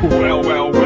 Well, well,